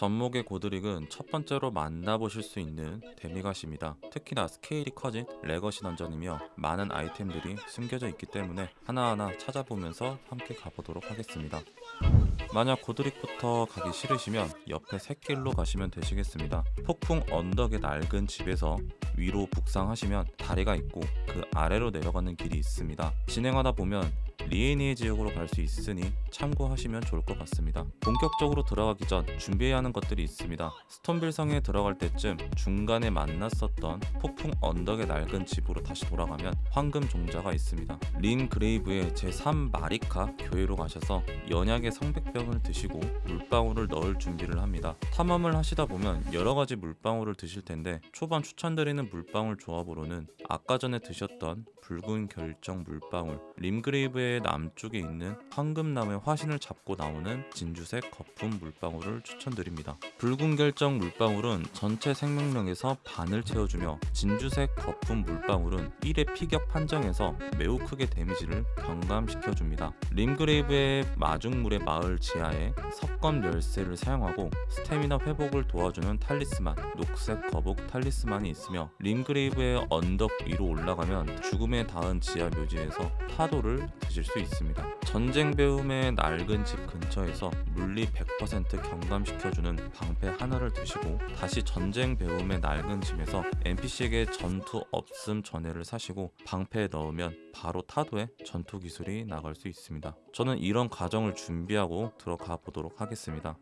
접목의 고드릭은 첫 번째로 만나보실 수 있는 demigod입니다. 특히나 스케일이 커진 legacy 던전이며 많은 아이템들이 숨겨져 있기 때문에 하나하나 찾아보면서 함께 가보도록 하겠습니다. 만약 고드릭부터 가기 싫으시면 옆에 샛길로 가시면 되시겠습니다. 폭풍 언덕의 낡은 집에서 위로 북상하시면 다리가 있고 그 아래로 내려가는 길이 있습니다. 진행하다 보면 리에니에 지역으로 갈 수 있으니 참고하시면 좋을 것 같습니다. 본격적으로 들어가기 전 준비해야 하는 것들이 있습니다. 스톰빌 성에 들어갈 때쯤 중간에 만났었던 폭풍 언덕의 낡은 집으로 다시 돌아가면 황금 종자가 있습니다. 림그레이브의 제3 마리카 교회로 가셔서 영약의 성배병을 드시고 물방울을 넣을 준비를 합니다. 탐험을 하시다 보면 여러 가지 물방울을 드실 텐데 초반 추천드리는 물방울 조합으로는 아까 전에 드셨던 붉은 결정 물방울, 림그레이브의 남쪽에 있는 황금나무의 화신을 잡고 나오는 진주색 거품 물방울을 추천드립니다. 붉은 결정 물방울은 전체 생명력에서 반을 채워주며 진주색 거품 물방울은 1회 피격 판정에서 매우 크게 데미지를 경감시켜줍니다. 림그레이브의 마중물의 마을 지하에 석검 열쇠를 사용하고 스태미나 회복을 도와주는 talisman, 녹색 거북 talisman이 있으며 림그레이브의 언덕 위로 올라가면 죽음의 닿은 지하 묘지에서 파도를 드실 수 있습니다. 전쟁 배움의 낡은 집 근처에서 물리 100% 경감시켜주는 방패 하나를 드시고 다시 전쟁 배움의 낡은 집에서 NPC에게 전투 없음 전해를 사시고 방패에 넣으면 바로 타도에 전투 기술이 나갈 수 있습니다. 저는 이런 과정을 준비하고 들어가 보도록 하겠습니다.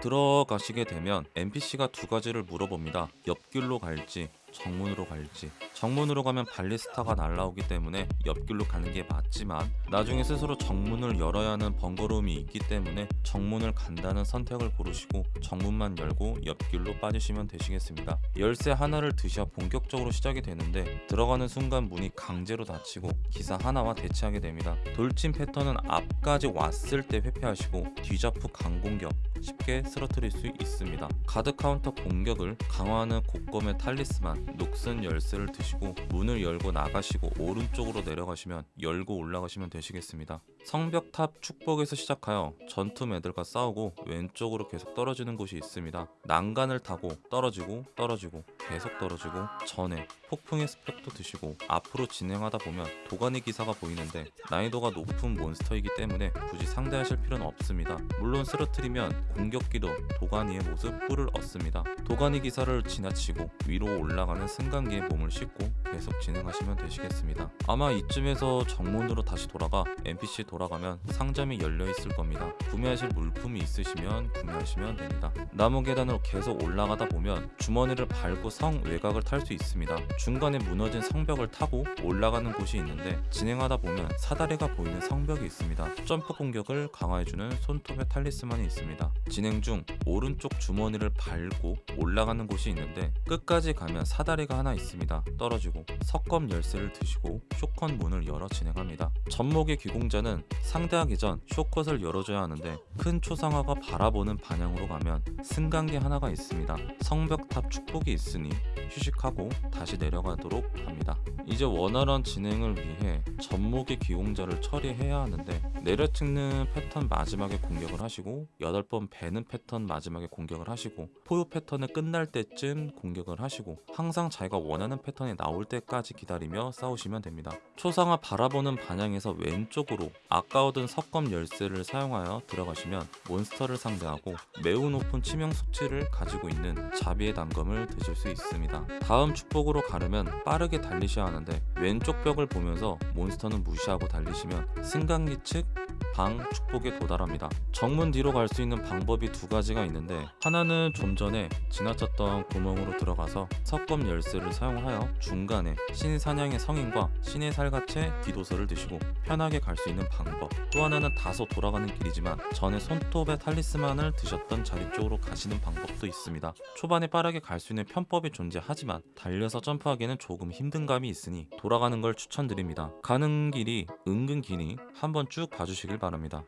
들어가시게 되면 NPC가 두 가지를 물어봅니다. 옆길로 갈지 정문으로 갈지. 정문으로 가면 발리스타가 날라오기 때문에 옆길로 가는 게 맞지만 나중에 스스로 정문을 열어야 하는 번거로움이 있기 때문에 정문을 간다는 선택을 고르시고 정문만 열고 옆길로 빠지시면 되시겠습니다. 열쇠 하나를 드셔 본격적으로 시작이 되는데 들어가는 순간 문이 강제로 닫히고 기사 하나와 대치하게 됩니다. 돌진 패턴은 앞까지 왔을 때 회피하시고 뒤잡후 강공격 쉽게 쓰러뜨릴 수 있습니다. 가드 카운터 공격을 강화하는 곡검의 talisman 녹슨 열쇠를 드시고 문을 열고 나가시고 오른쪽으로 내려가시면 열고 올라가시면 되시겠습니다. 성벽탑 축복에서 시작하여 전투 매들과 싸우고 왼쪽으로 계속 떨어지는 곳이 있습니다. 난간을 타고 떨어지고 떨어지고 계속 떨어지고 전에 폭풍의 스펙도 드시고 앞으로 진행하다 보면 도가니 기사가 보이는데 난이도가 높은 몬스터이기 때문에 굳이 상대하실 필요는 없습니다. 물론 쓰러뜨리면 공격기도 도가니의 모습 뿔을 얻습니다. 도가니 기사를 지나치고 위로 올라가는 승강기에 몸을 싣고 계속 진행하시면 되시겠습니다. 아마 이쯤에서 정문으로 다시 돌아가 NPC 돌아가면 상점이 열려 있을 겁니다. 구매하실 물품이 있으시면 구매하시면 됩니다. 나무 계단으로 계속 올라가다 보면 주머니를 밟고 성 외곽을 탈 수 있습니다. 중간에 무너진 성벽을 타고 올라가는 곳이 있는데 진행하다 보면 사다리가 보이는 성벽이 있습니다. 점프 공격을 강화해주는 손톱의 탈리스만이 있습니다. 진행 중 오른쪽 주머니를 밟고 올라가는 곳이 있는데 끝까지 가면 사다리가 하나 있습니다. 떨어지고 석검 열쇠를 드시고 쇼컷 문을 열어 진행합니다. 전목의 귀공자는 상대하기 전 쇼컷을 열어줘야 하는데 큰 초상화가 바라보는 방향으로 가면 승강기 하나가 있습니다. 성벽탑 축복이 있으니 휴식하고 다시 내려가도록 합니다. 이제 원활한 진행을 위해 전목의 기공자를 처리해야 하는데 내려찍는 패턴 마지막에 공격을 하시고 8번 배는 패턴 마지막에 공격을 하시고 포효 패턴을 끝날 때쯤 공격을 하시고 항상 자기가 원하는 패턴이 나올 때까지 기다리며 싸우시면 됩니다. 초상화 바라보는 방향에서 왼쪽으로 아까 얻은 석검 열쇠를 사용하여 들어가시면 몬스터를 상대하고 매우 높은 치명 수치를 가지고 있는 자비의 단검을 드실 수 있습니다. 다음 축복으로 가려면 빠르게 달리셔야 하는데 왼쪽 벽을 보면서 몬스터는 무시하고 달리시면 승강기 측 방 축복에 도달합니다. 정문 뒤로 갈 수 있는 방법이 두 가지가 있는데 하나는 좀 전에 지나쳤던 구멍으로 들어가서 석검 열쇠를 사용하여 중간에 신의 사냥의 성인과 신의 살갗의 기도서를 드시고 편하게 갈 수 있는 방법 또 하나는 다소 돌아가는 길이지만 전에 손톱의 탈리스만을 드셨던 자리 쪽으로 가시는 방법도 있습니다. 초반에 빠르게 갈 수 있는 편법이 존재하지만 달려서 점프하기에는 조금 힘든 감이 있으니 돌아가는 걸 추천드립니다. 가는 길이 은근 기니 한번 쭉 봐주시 길 바랍니다.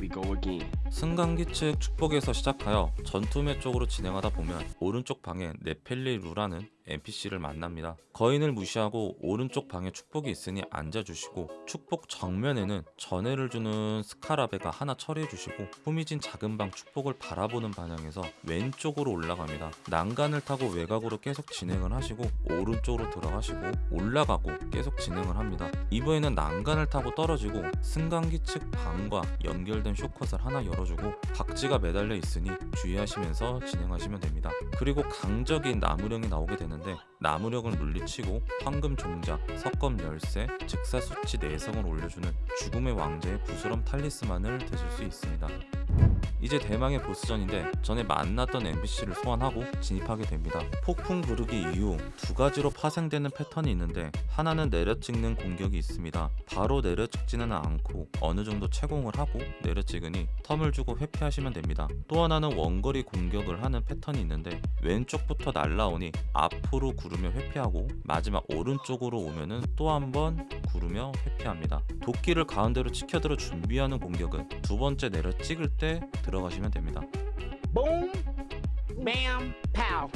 We go again. 승강기 측 축복에서 시작하여 전투매 쪽으로 진행하다 보면 오른쪽 방에 네펠리 루라는 NPC를 만납니다. 거인을 무시하고 오른쪽 방에 축복이 있으니 앉아주시고 축복 정면에는 전해를 주는 스카라베가 하나 처리해주시고 후미진 작은 방 축복을 바라보는 방향에서 왼쪽으로 올라갑니다. 난간을 타고 외곽으로 계속 진행을 하시고 오른쪽으로 들어가시고 올라가고 계속 진행을 합니다. 이번에는 난간을 타고 떨어지고 승강기 측 방과 연결된 쇼컷을 하나 열어주고 박지가 매달려 있으니 주의하시면서 진행하시면 됩니다. 그리고 강적인 나무령이 나오게 되는 데 나무령을 물리치고 황금 종자, 석검 열쇠, 즉사 수치 내성을 올려주는 죽음의 왕자의 부스럼 탈리스만을 드실 수 있습니다. 이제 대망의 보스전인데 전에 만났던 NPC를 소환하고 진입하게 됩니다. 폭풍 부르기 이후 두 가지로 파생되는 패턴이 있는데 하나는 내려찍는 공격이 있습니다. 바로 내려찍지는 않고 어느 정도 채공을 하고 내려찍으니 텀을 주고 회피하시면 됩니다. 또 하나는 원거리 공격을 하는 패턴이 있는데 왼쪽부터 날라오니 앞으로 구르며 회피하고 마지막 오른쪽으로 오면은 또 한 번 구르며 회피합니다. 도끼를 가운데로 치켜들어 준비하는 공격은 두 번째 내려 찍을 때 들어가시면 됩니다. Boom, bam, pow.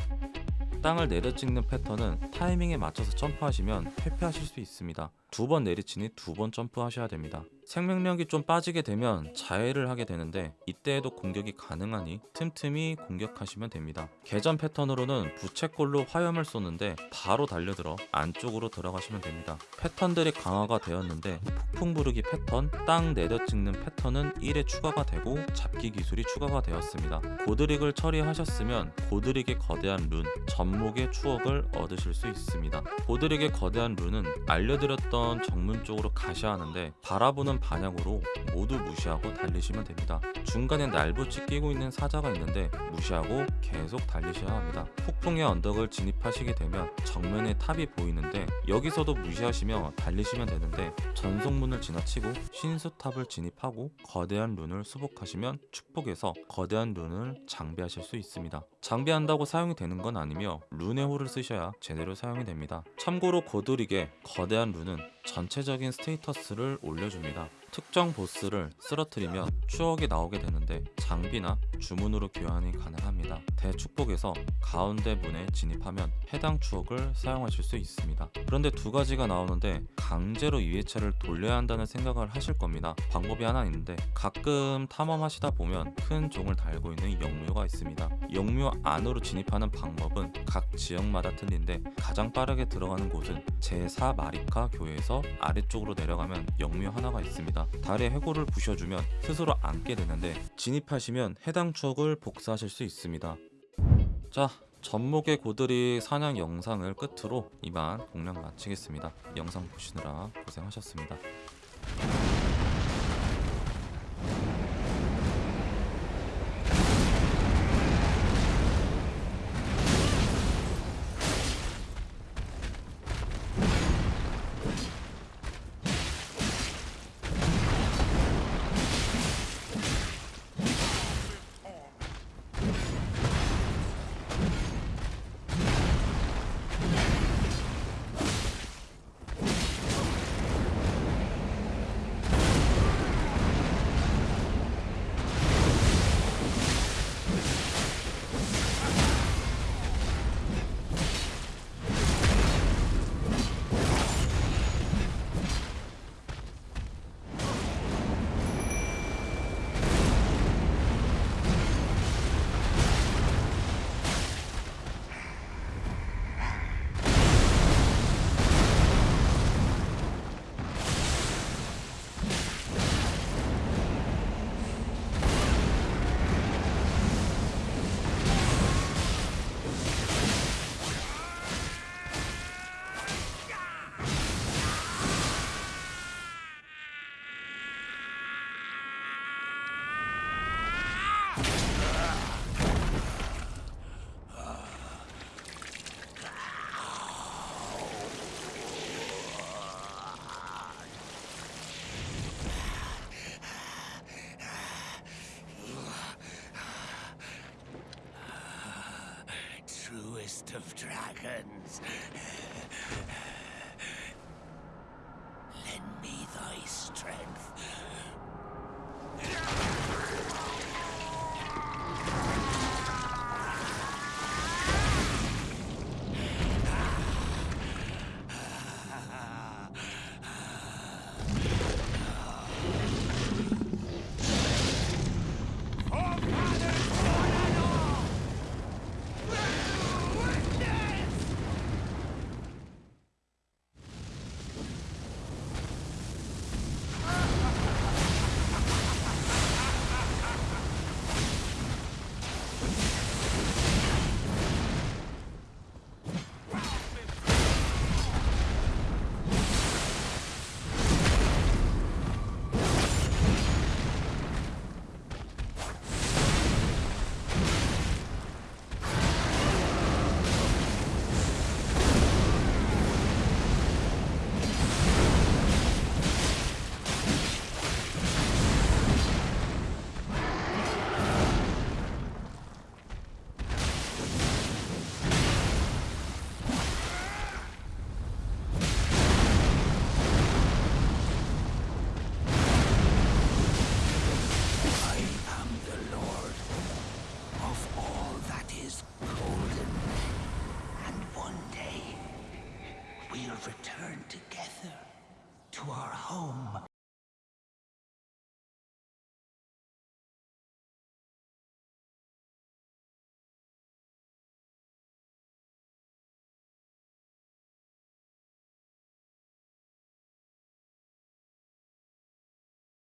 땅을 내려찍는 패턴은 타이밍에 맞춰서 점프하시면 회피하실 수 있습니다. 두 번 내리치니 두 번 점프하셔야 됩니다. 생명력이 좀 빠지게 되면 자해를 하게 되는데 이때에도 공격이 가능하니 틈틈이 공격하시면 됩니다. 개전 패턴으로는 부채꼴로 화염을 쏘는데 바로 달려들어 안쪽으로 들어가시면 됩니다. 패턴들이 강화가 되었는데 폭풍 부르기 패턴, 땅 내려 찍는 패턴은 1에 추가가 되고 잡기 기술이 추가가 되었습니다. 고드릭을 처리하셨으면 고드릭의 거대한 룬, 전목의 추억을 얻으실 수 있습니다. 고드릭의 거대한 룬은 알려드렸던 정문 쪽으로 가셔야 하는데 바라보는 방향으로 모두 무시하고 달리시면 됩니다. 중간에 날붙이 끼고 있는 사자가 있는데 무시하고 계속 달리셔야 합니다. 폭풍의 언덕을 진입하시게 되면 정면에 탑이 보이는데 여기서도 무시하시며 달리시면 되는데 전속문을 지나치고 신수탑을 진입하고 거대한 룬을 수복하시면 축복에서 거대한 룬을 장비하실 수 있습니다. 장비한다고 사용이 되는 건 아니며 룬의 홀을 쓰셔야 제대로 사용이 됩니다. 참고로 고드릭의 거대한 룬은 전체적인 스테이터스를 올려줍니다. 특정 보스를 쓰러뜨리면 추억이 나오게 되는데 장비나 주문으로 교환이 가능합니다. 대축복에서 가운데 문에 진입하면 해당 추억을 사용하실 수 있습니다. 그런데 두 가지가 나오는데 강제로 2회차를 돌려야 한다는 생각을 하실 겁니다. 방법이 하나 있는데 가끔 탐험하시다 보면 큰 종을 달고 있는 영묘가 있습니다. 영묘 안으로 진입하는 방법은 각 지역마다 틀린데 가장 빠르게 들어가는 곳은 제4 마리카 교회에서 아래쪽으로 내려가면 영묘 하나가 있습니다. 달의 해골을 부셔주면 스스로 앉게 되는데 진입하시면 해당 추억을 복사하실 수 있습니다. 자, 전목의 고들이 사냥 영상을 끝으로 이만 공략 마치겠습니다. 영상 보시느라 고생하셨습니다. Dragons. Lend me thy strength. return together to our home.